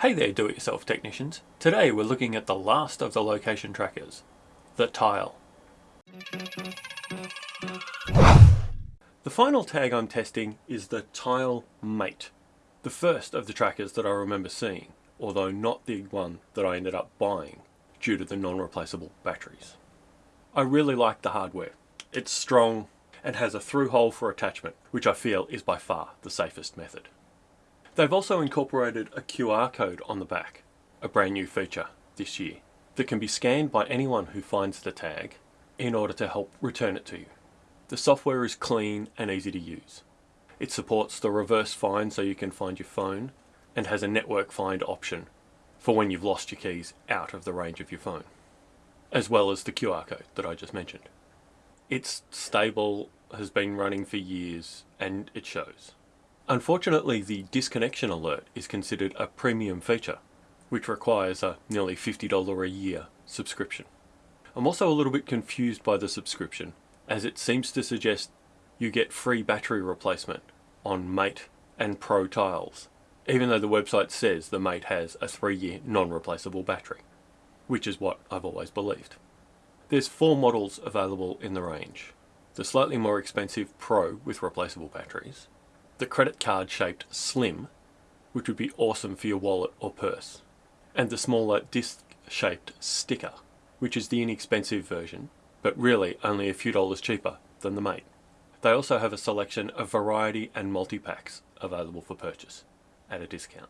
Hey there do-it-yourself technicians. Today we're looking at the last of the location trackers, the tile. The final tag I'm testing is the Tile Mate, the first of the trackers that I remember seeing, although not the one that I ended up buying due to the non-replaceable batteries. I really like the hardware. It's strong and has a through hole for attachment, which I feel is by far the safest method. They've also incorporated a QR code on the back, a brand new feature this year, that can be scanned by anyone who finds the tag in order to help return it to you. The software is clean and easy to use. It supports the reverse find so you can find your phone and has a network find option for when you've lost your keys out of the range of your phone, as well as the QR code that I just mentioned. It's stable, has been running for years, and it shows. Unfortunately, the disconnection alert is considered a premium feature, which requires a nearly $50 a year subscription. I'm also a little bit confused by the subscription, as it seems to suggest you get free battery replacement on Mate and Pro tiles, even though the website says the Mate has a three-year non-replaceable battery, which is what I've always believed. There's four models available in the range. The slightly more expensive Pro with replaceable batteries, the credit card shaped Slim, which would be awesome for your wallet or purse, and the smaller disc shaped Sticker, which is the inexpensive version, but really only a few dollars cheaper than the Mate. They also have a selection of variety and multi-packs available for purchase at a discount.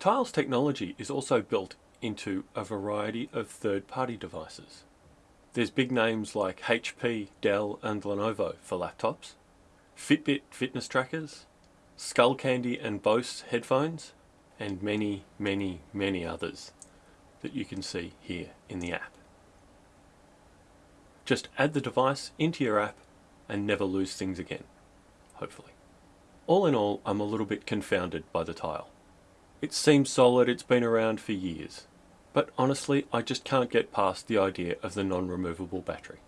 Tiles technology is also built into a variety of third-party devices. There's big names like HP, Dell and Lenovo for laptops, Fitbit fitness trackers, Skullcandy and Bose headphones, and many, many, many others that you can see here in the app. Just add the device into your app and never lose things again, hopefully. All in all, I'm a little bit confounded by the tile. It seems solid, it's been around for years, but honestly I just can't get past the idea of the non-removable battery.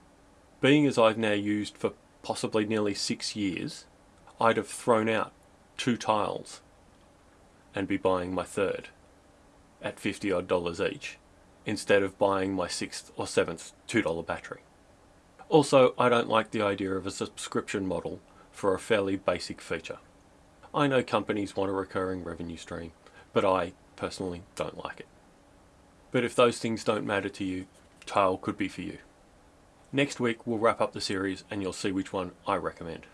Being as I've now used for possibly nearly six years, I'd have thrown out two tiles and be buying my third at 50 odd dollars each instead of buying my sixth or seventh $2 battery. Also, I don't like the idea of a subscription model for a fairly basic feature. I know companies want a recurring revenue stream, but I personally don't like it. But if those things don't matter to you, Tile could be for you. Next week we'll wrap up the series and you'll see which one I recommend.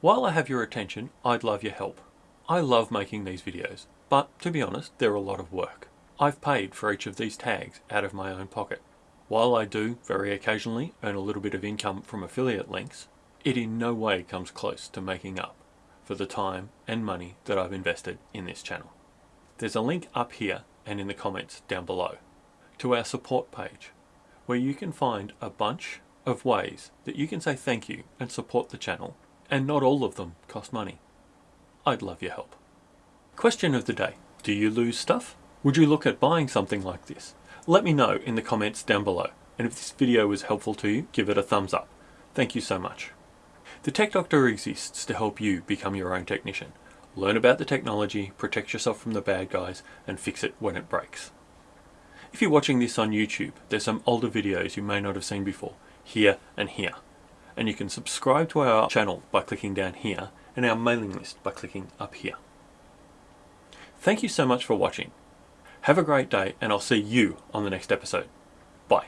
While I have your attention, I'd love your help. I love making these videos, but to be honest, they're a lot of work. I've paid for each of these tags out of my own pocket. While I do, very occasionally, earn a little bit of income from affiliate links, it in no way comes close to making up for the time and money that I've invested in this channel. There's a link up here and in the comments down below to our support page where you can find a bunch of ways that you can say thank you and support the channel, and not all of them cost money. I'd love your help. Question of the day. Do you lose stuff? Would you look at buying something like this? Let me know in the comments down below, and if this video was helpful to you, give it a thumbs up. Thank you so much. The Tech Doctor exists to help you become your own technician. Learn about the technology, protect yourself from the bad guys, and fix it when it breaks. If you're watching this on YouTube, there's some older videos you may not have seen before, here and here. And you can subscribe to our channel by clicking down here and our mailing list by clicking up here. Thank you so much for watching. Have a great day and I'll see you on the next episode. Bye.